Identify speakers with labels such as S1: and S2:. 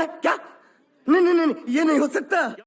S1: है क्या? नहीं नहीं नहीं ये नहीं हो सकता।